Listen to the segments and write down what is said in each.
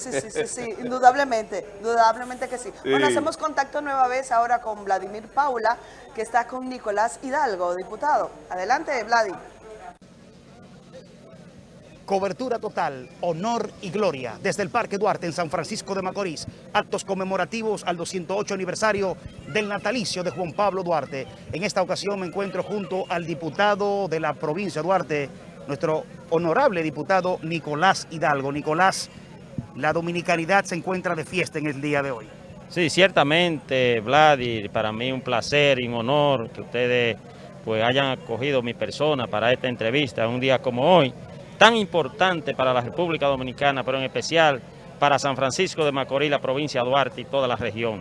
Sí, sí, sí, sí, indudablemente, indudablemente que sí. Bueno, hacemos contacto nueva vez ahora con Vladimir Paula, que está con Nicolás Hidalgo, diputado. Adelante, Vladi. Cobertura total, honor y gloria desde el Parque Duarte en San Francisco de Macorís. Actos conmemorativos al 208 aniversario del natalicio de Juan Pablo Duarte. En esta ocasión me encuentro junto al diputado de la provincia de Duarte, nuestro honorable diputado Nicolás Hidalgo. Nicolás, la dominicanidad se encuentra de fiesta en el día de hoy. Sí, ciertamente, Vladi, para mí un placer y un honor que ustedes pues hayan acogido mi persona para esta entrevista un día como hoy tan importante para la República Dominicana, pero en especial para San Francisco de Macorís, la provincia de Duarte y toda la región.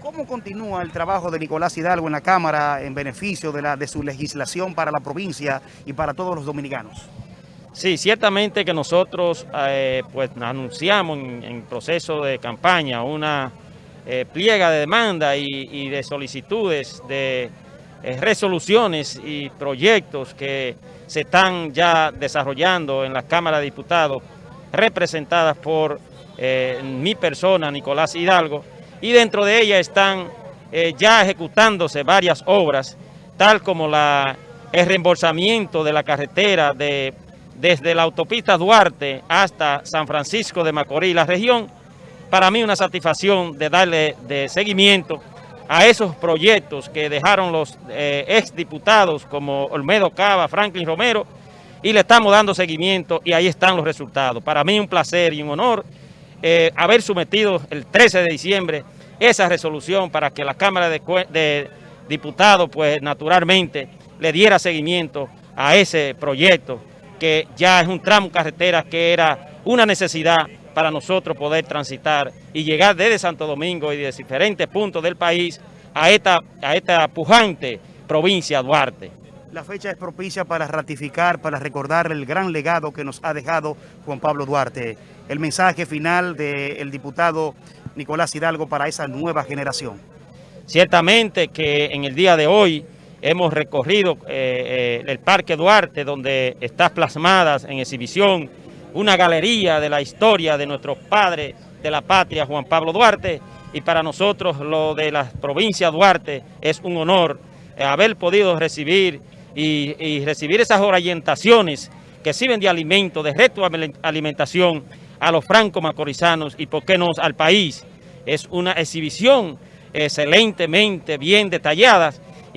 ¿Cómo continúa el trabajo de Nicolás Hidalgo en la Cámara en beneficio de, la, de su legislación para la provincia y para todos los dominicanos? Sí, ciertamente que nosotros eh, pues anunciamos en, proceso de campaña una eh, pliega de demanda y, de solicitudes de eh, resoluciones y proyectos que se están ya desarrollando en la Cámara de Diputados, representadas por mi persona, Nicolás Hidalgo, y dentro de ellas están ya ejecutándose varias obras, tal como la, el reembolsamiento de la carretera de, desde la autopista Duarte hasta San Francisco de Macorís, la región, para mí una satisfacción de darle de seguimiento a esos proyectos que dejaron los eh, exdiputados como Olmedo Cava, Franklin Romero, y le estamos dando seguimiento y ahí están los resultados. Para mí un placer y un honor eh, haber sometido el 13 de diciembre esa resolución para que la Cámara de, Diputados, pues naturalmente, le diera seguimiento a ese proyecto que ya es un tramo carretera que era una necesidad para nosotros poder transitar y llegar desde Santo Domingo y de diferentes puntos del país a esta, a esta pujante provincia Duarte. La fecha es propicia para ratificar, para recordar el gran legado que nos ha dejado Juan Pablo Duarte. El mensaje final del diputado Nicolás Hidalgo para esa nueva generación. Ciertamente que en el día de hoy hemos recorrido eh, eh, el Parque Duarte, donde está plasmada en exhibición una galería de la historia de nuestro padre de la patria, Juan Pablo Duarte, y para nosotros lo de la provincia Duarte es un honor eh, haber podido recibir y, recibir esas orientaciones que sirven de alimento, de reto alimentación a los franco-macorizanos y por qué no al país. Es una exhibición excelentemente bien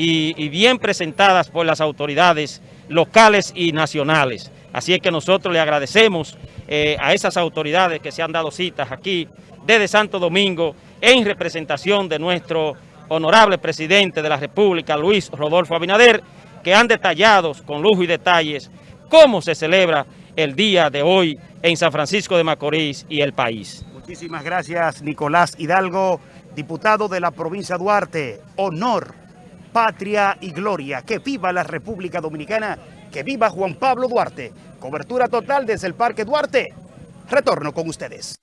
y bien presentadas por las autoridades locales y nacionales. Así es que nosotros le agradecemos eh, a esas autoridades que se han dado citas aquí desde Santo Domingo en representación de nuestro honorable presidente de la República, Luis Rodolfo Abinader, que han detallado con lujo y detalles cómo se celebra el día de hoy en San Francisco de Macorís y el país. Muchísimas gracias, Nicolás Hidalgo, diputado de la provincia de Duarte. Honor, patria y gloria. Que viva la República Dominicana que viva Juan Pablo Duarte. Cobertura total desde el Parque Duarte. Retorno con ustedes.